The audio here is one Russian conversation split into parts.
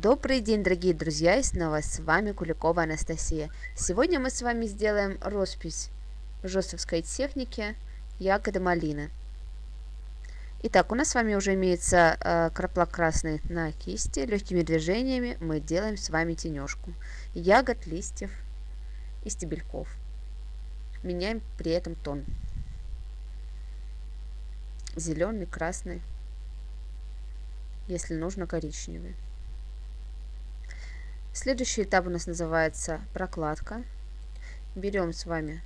Добрый день, дорогие друзья, и снова с вами Куликова Анастасия. Сегодня мы с вами сделаем роспись жестовской техники ягоды малины. Итак, у нас с вами уже имеется э, краплак красный на кисти. Легкими движениями мы делаем с вами тенежку ягод, листьев и стебельков. Меняем при этом тон. Зеленый, красный, если нужно коричневый. Следующий этап у нас называется прокладка. Берем с вами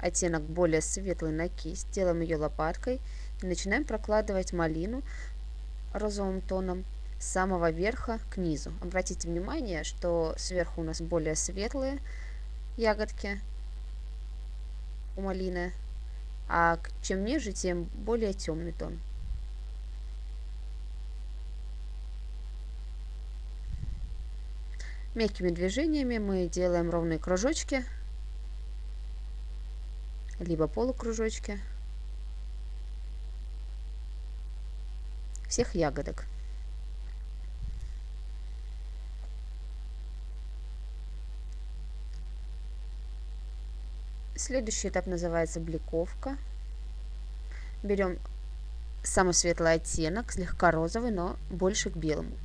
оттенок более светлый на кисть, делаем ее лопаткой и начинаем прокладывать малину розовым тоном с самого верха к низу. Обратите внимание, что сверху у нас более светлые ягодки у малины, а чем ниже, тем более темный тон. Мягкими движениями мы делаем ровные кружочки, либо полукружочки всех ягодок. Следующий этап называется бликовка. Берем самый светлый оттенок, слегка розовый, но больше к белому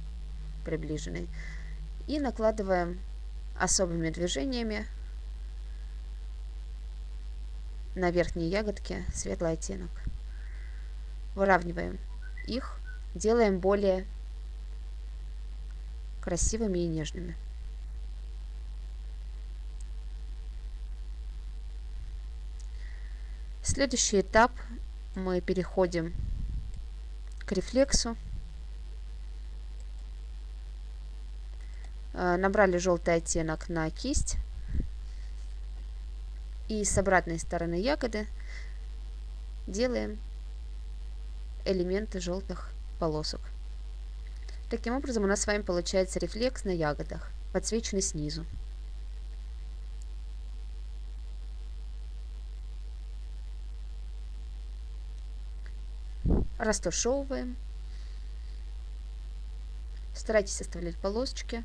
приближенный. И накладываем особыми движениями на верхние ягодки светлый оттенок. Выравниваем их, делаем более красивыми и нежными. Следующий этап мы переходим к рефлексу. Э, набрали желтый оттенок на кисть. И с обратной стороны ягоды делаем элементы желтых полосок. Таким образом у нас с вами получается рефлекс на ягодах, подсвеченный снизу. Растушевываем. Старайтесь оставлять полосочки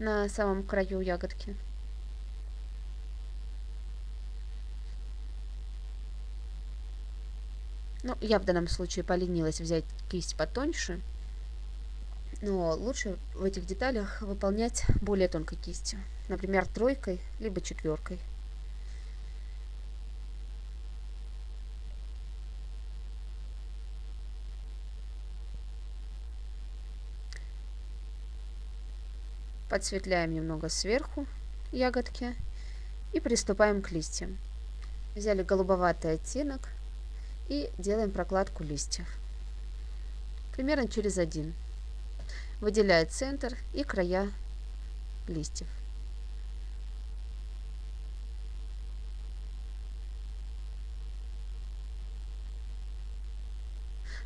на самом краю ягодки. Ну, я в данном случае поленилась взять кисть потоньше, но лучше в этих деталях выполнять более тонкой кистью, например, тройкой, либо четверкой. Подсветляем немного сверху ягодки и приступаем к листьям. Взяли голубоватый оттенок и делаем прокладку листьев. Примерно через один. Выделяя центр и края листьев.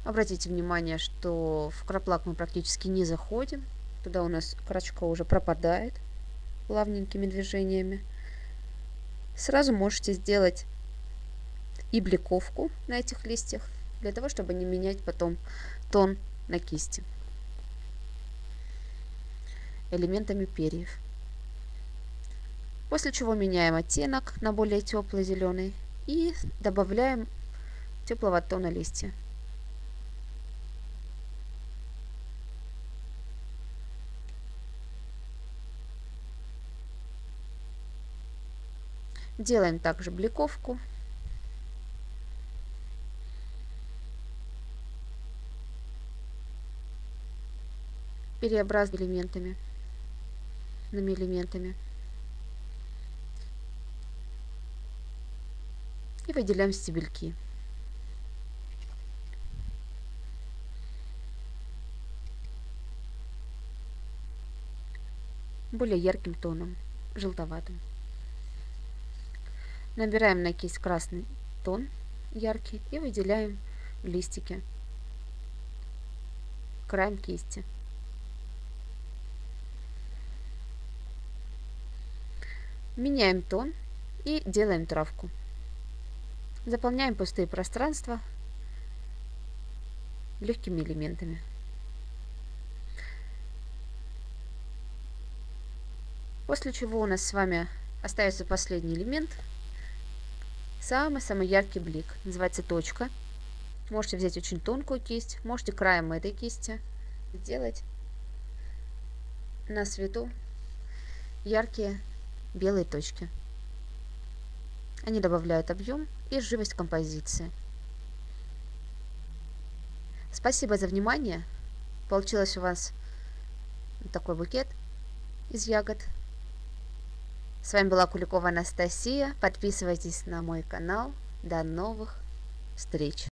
Обратите внимание, что в краплак мы практически не заходим, Туда у нас крачка уже пропадает плавненькими движениями. Сразу можете сделать и бликовку на этих листьях, для того, чтобы не менять потом тон на кисти элементами перьев. После чего меняем оттенок на более теплый зеленый и добавляем теплого тона листья. Делаем также бликовку. Переобразовываем элементами, элементами. И выделяем стебельки. более ярким тоном, желтоватым. Набираем на кисть красный тон яркий и выделяем листики краем кисти. Меняем тон и делаем травку. Заполняем пустые пространства легкими элементами. После чего у нас с вами остается последний элемент. Самый-самый яркий блик. Называется точка. Можете взять очень тонкую кисть, можете краем этой кисти сделать на свету яркие белые точки. Они добавляют объем и живость композиции. Спасибо за внимание. Получилось у вас такой букет из ягод. С вами была Куликова Анастасия. Подписывайтесь на мой канал. До новых встреч!